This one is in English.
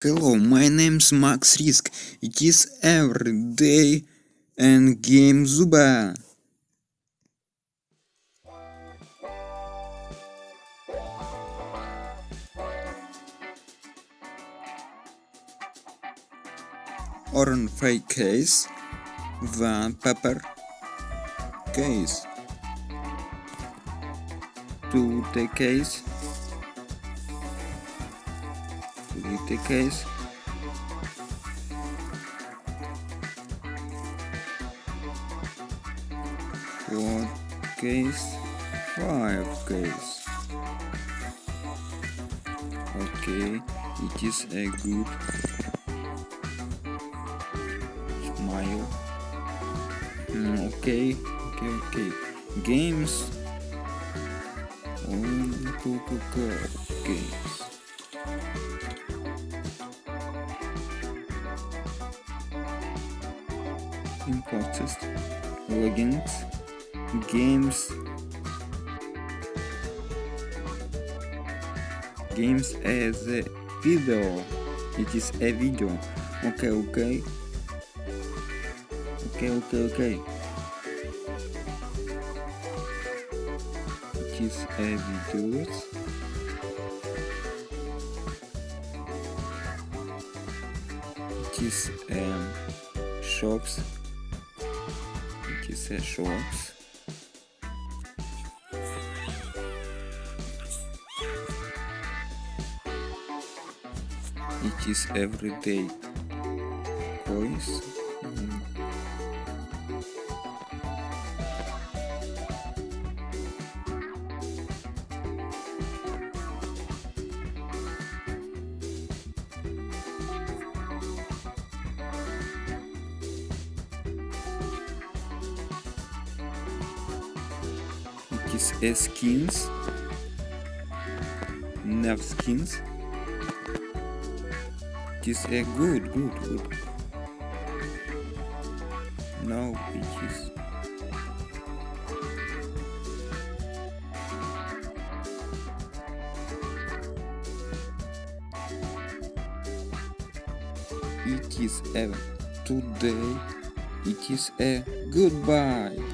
Hello, my name's Max Risk. It is every day and game Zuba. Orange fake case, one pepper case, two the case, three the case, four case, five case. Okay, it is a good smile. Mm, okay, okay, okay. Games. Oh, go, go, go. Games. Important. Legends. Games. Games as a video. It is a video. Okay, okay. Okay, okay, okay. It is a video. Is um, shops. It is a shops. It is everyday coins. Is skins. Nav skins. It is a good, good, good. Now it is. It is a today. It is a goodbye.